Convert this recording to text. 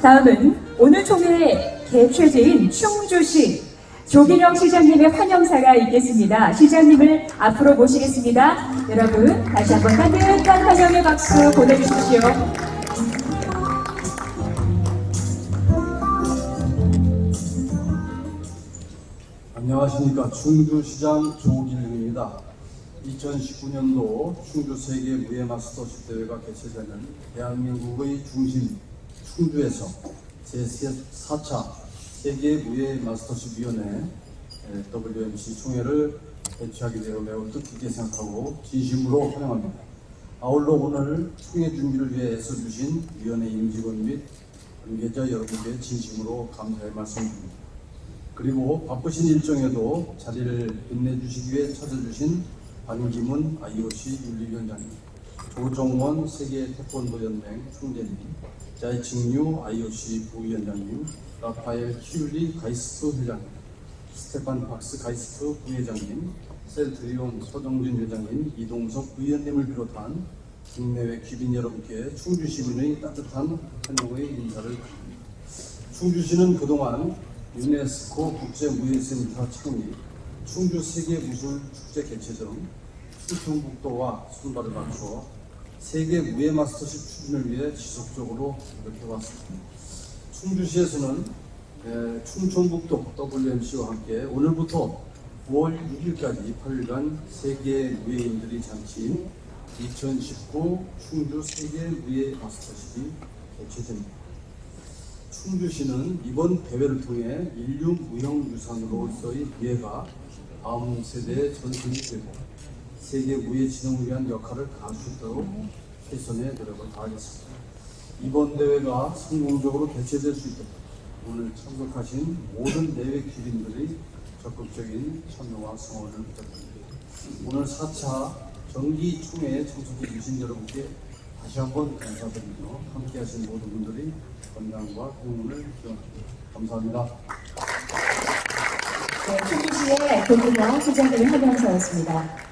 다음은 오늘 총회 개최지인 충주시 조기령 시장님의 환영사가 있겠습니다. 시장님을 앞으로 모시겠습니다. 여러분 다시 한번 따뜻한 환영의 박수 보내주십시오. 안녕하십니까 충주시장 조길입니다. 2019년도 충주 세계 무예 마스터십 대회가 개최되는 대한민국의 중심 충주에서 제4차 세계 무예 마스터십 위원회 WMC 총회를 개최하게 되어 매우 뜻깊게 생각하고 진심으로 환영합니다. 아울러 오늘 총회 준비를 위해 애써주신 위원회 임직원 및 관계자 여러분께 진심으로 감사의 말씀드립니다. 그리고 바쁘신 일정에도 자리를 빛내주시기 위해 찾아주신 반기문 IOC 윤리위원장님, 조정원 세계 태권도 연맹 총재님, 자이칭유 IOC 부위원장님, 라파엘 키울리 GAISF 회장님, 스테판 박스 GAISF 부회장님, 셀트리온 서정진 회장님, 이동석 의원님을 비롯한 국내외 귀빈 여러분께 충주 시민의 따뜻한 환영의 인사를 드립니다. 충주시는 그동안 유네스코 국제무예센터 창립, 충주 세계무술축제 개최 등 충청북도와 순발을 맞추어 세계 무예 마스터십 추진을 위해 지속적으로 노력해왔습니다. 충주시에서는 에, 충청북도 WMC와 함께 오늘부터 9월 6일까지 8일간 세계 무예인들이 잔치인 2019 충주 세계 무예 마스터십이 개최됩니다. 충주시는 이번 대회를 통해 인류 무형유산으로서의 무예가 다음 세대에 전승이 되고 세계 무예 진흥을 위한 역할을 다할 수 있도록 최선의 노력을 다하겠습니다. 이번 대회가 성공적으로 개최될 수 있도록 오늘 참석하신 모든 내외 기린들의 적극적인 참여와 성원을 부탁드립니다. 오늘 4차 정기 총회에 참석해 주신 여러분께 다시 한번 감사드리며 함께 하신 모든 분들이 건강과 행운을 기원합니다. 감사합니다. 네, 충주시의 조기령 시장님의 환영사였습니다.